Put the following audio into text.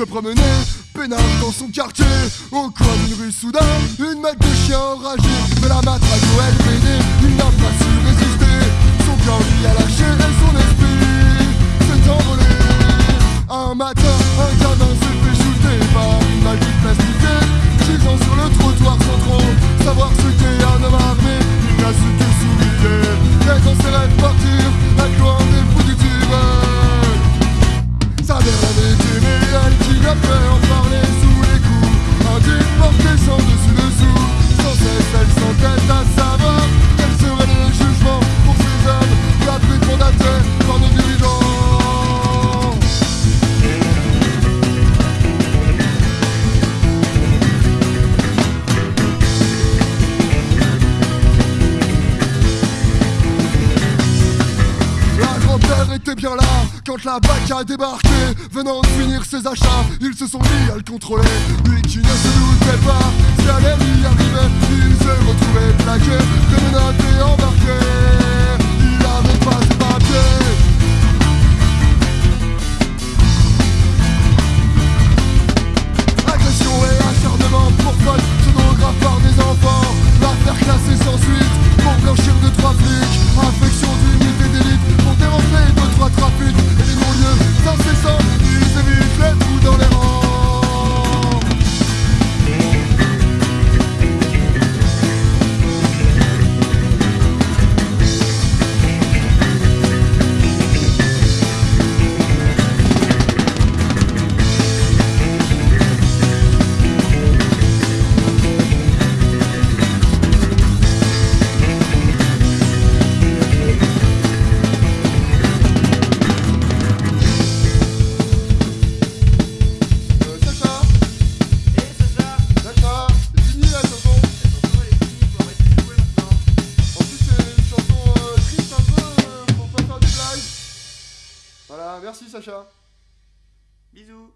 se promenait Pénard dans son quartier Au coin d'une rue soudain Une meute de chiens enragés De la matraque au LBD Une grand-père était bien là quand la BAC a débarqué. Venant de finir ses achats, ils se sont mis à le contrôler. Lui qui ne se doutait pas, si elle est Voilà, merci Sacha. Bisous.